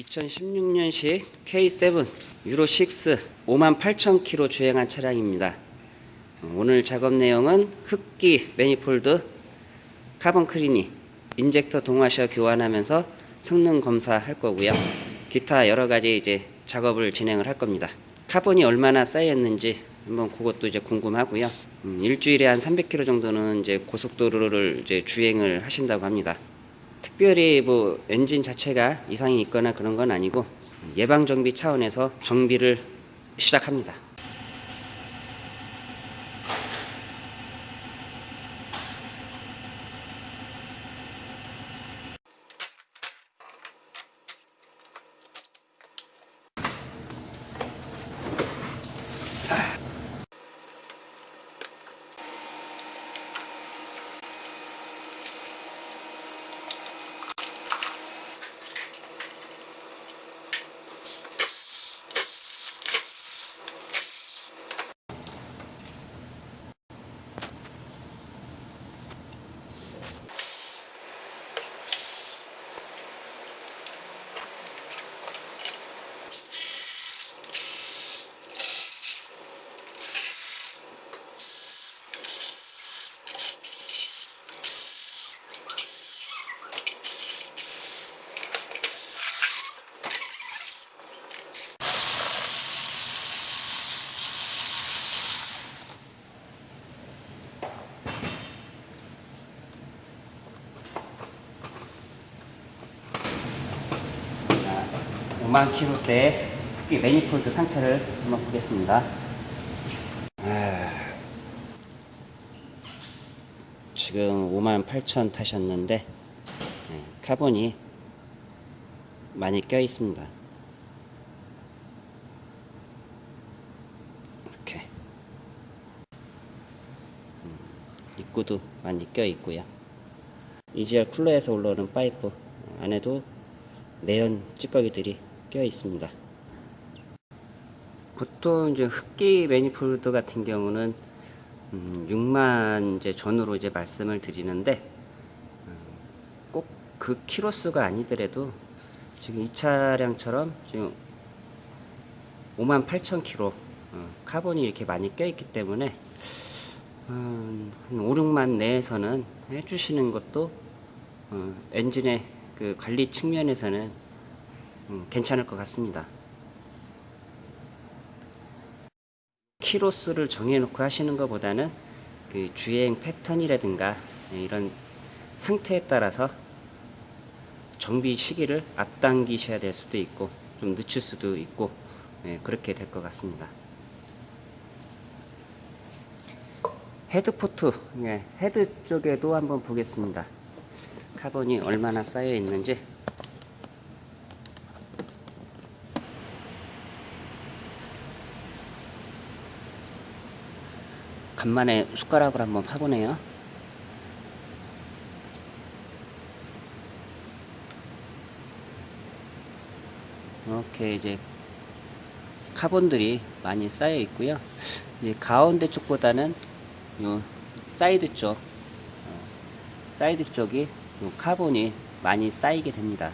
2016년식 K7 유로 6 58,000km 주행한 차량입니다. 오늘 작업 내용은 흡기 manifold 카본 클리닝, injector 동와셔 교환하면서 성능 검사할 거고요. 기타 여러 가지 이제 작업을 진행을 할 겁니다. 카본이 얼마나 쌓였는지 한번 그것도 이제 궁금하고요. 음, 일주일에 한 300km 정도는 이제 고속도로를 이제 주행을 하신다고 합니다. 특별히 뭐 엔진 자체가 이상이 있거나 그런 건 아니고 예방 정비 차원에서 정비를 시작합니다. 5만 킬로대 흡기 manifold 상태를 한번 보겠습니다. 아, 지금 5만 8천 타셨는데 네, 카본이 많이 껴 있습니다. 이렇게 음, 입구도 많이 껴 있고요. EGR 쿨러에서 올라오는 파이프 안에도 매연 찌꺼기들이 껴 있습니다. 보통 이제 흡기 manifold 같은 경우는 음, 6만 이제 전후로 이제 말씀을 드리는데 음, 꼭 그 키로수가 아니더라도 지금 이 차량처럼 지금 5만 8천 킬로 어, 카본이 이렇게 많이 껴 있기 때문에 음, 한 5, 6만 내에서는 해주시는 것도 어, 엔진의 그 관리 측면에서는 음, 괜찮을 것 같습니다. 키로수를 정해놓고 하시는 것보다는 그 주행 패턴이라든가 예, 이런 상태에 따라서 정비 시기를 앞당기셔야 될 수도 있고 좀 늦출 수도 있고 예, 그렇게 될 것 같습니다. head port, 예, 헤드 쪽에도 한번 보겠습니다. 카본이 얼마나 쌓여 있는지 간만에 숟가락으로 한번 파보네요. 이렇게 이제 카본들이 많이 쌓여 있고요. 이제 가운데 쪽보다는 요 사이드 쪽, 어, 사이드 쪽이 요 카본이 많이 쌓이게 됩니다.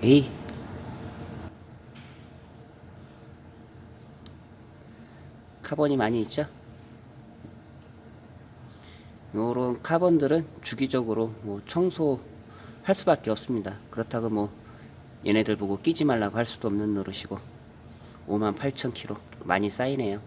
에이. 카본이 많이 있죠? 요런 카본들은 주기적으로 뭐 청소할 수밖에 없습니다. 그렇다고 뭐 얘네들 보고 끼지 말라고 할 수도 없는 노릇이고 58,000km 많이 쌓이네요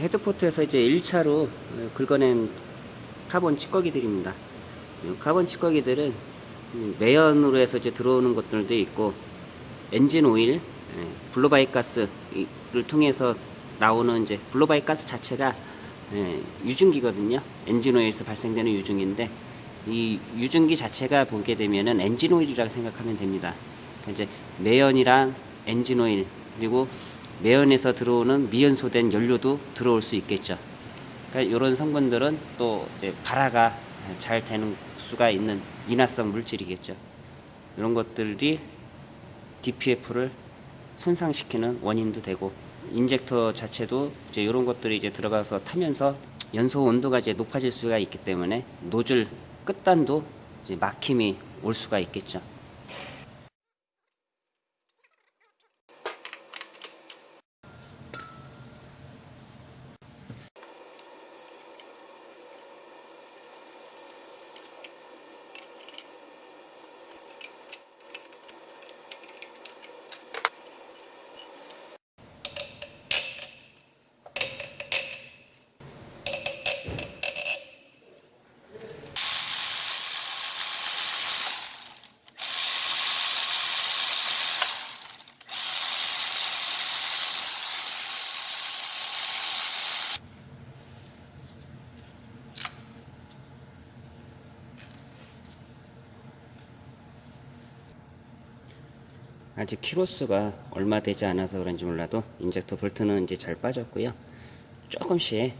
head port에서 이제 1차로 긁어낸 카본 찌꺼기들입니다. 이 카본 찌꺼기들은 매연으로 해서 이제 들어오는 것들도 있고 엔진 오일, 예, blow-by 가스를 통해서 나오는 이제 blow-by 가스 자체가 예, 유증기거든요. 엔진 오일에서 발생되는 유증인데 이 유증기 자체가 보게 되면은 엔진 오일이라고 생각하면 됩니다. 그러니까 이제 매연이랑 엔진 오일 그리고 매연에서 들어오는 미연소된 연료도 들어올 수 있겠죠. 그러니까 이런 성분들은 또 발화가 잘 되는 수가 있는 인화성 물질이겠죠. 이런 것들이 DPF를 손상시키는 원인도 되고 injector 자체도 이제 이런 것들이 이제 들어가서 타면서 연소 온도가 이제 높아질 수가 있기 때문에 노즐 끝단도 막힘이 올 수가 있겠죠. 아직 키로수가 얼마 되지 않아서 그런지 몰라도 injector 볼트는 이제 잘 빠졌고요. 조금씩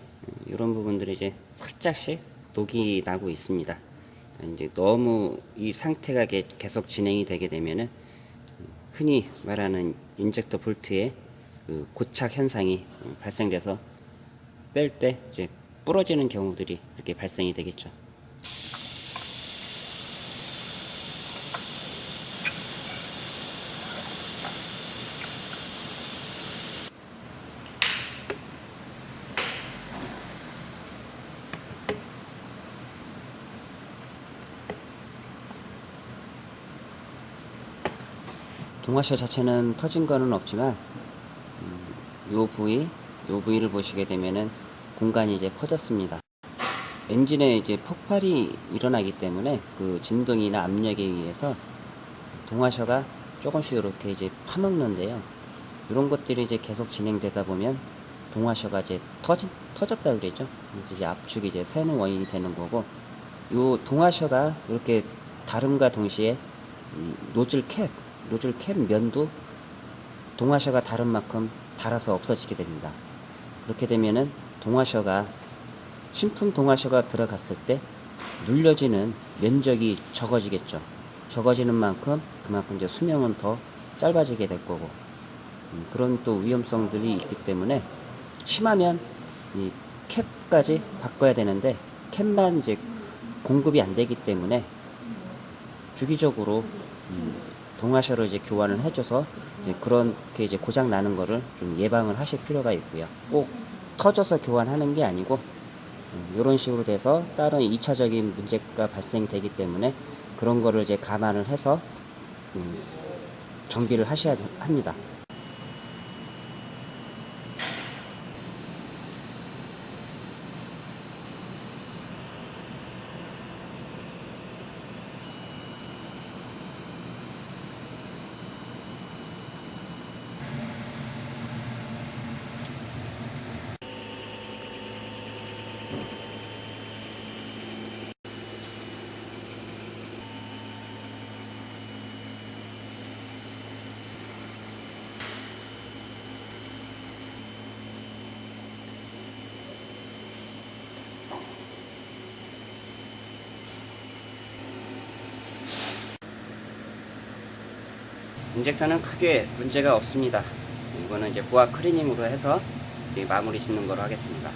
이런 부분들이 이제 살짝씩 녹이 나고 있습니다. 이제 너무 이 상태가 게- 계속 진행이 되게 되면은 흔히 말하는 injector 볼트의 그 고착 현상이 발생돼서 뺄 때 이제 부러지는 경우들이 이렇게 발생이 되겠죠. 동화셔 자체는 터진 거는 없지만 음, 요 부위, 요 부위를 보시게 되면은 공간이 이제 커졌습니다. 엔진에 이제 폭발이 일어나기 때문에 그 진동이나 압력에 의해서 동화셔가 조금씩 이렇게 이제 파먹는데요. 이런 것들이 이제 계속 진행되다 보면 동화셔가 이제 터지, 터졌다 그러죠. 그래서 이제 압축이 이제 새는 원인이 되는 거고, 요 동화셔가 이렇게 다름과 동시에 이 노즐 캡, 노즐 캡 면도 동화셔가 다른 만큼 닳아서 없어지게 됩니다. 그렇게 되면은 동화셔가 신품 동화셔가 들어갔을 때 눌려지는 면적이 적어지겠죠. 적어지는 만큼 그만큼 이제 수명은 더 짧아지게 될 거고 음, 그런 또 위험성들이 있기 때문에 심하면 이 캡까지 바꿔야 되는데 캡만 이제 공급이 안 되기 때문에 주기적으로 음, 동화셔를 이제 교환을 해줘서 이제 그렇게 이제 고장 나는 거를 좀 예방을 하실 필요가 있고요. 꼭 터져서 교환하는 게 아니고 이런 식으로 돼서 다른 2차적인 문제가 발생되기 때문에 그런 거를 이제 감안을 해서 음, 정비를 하셔야 합니다. 인젝터는 크게 문제가 없습니다. 이거는 이제 보아 클리닝으로 해서 마무리 짓는 거로 하겠습니다.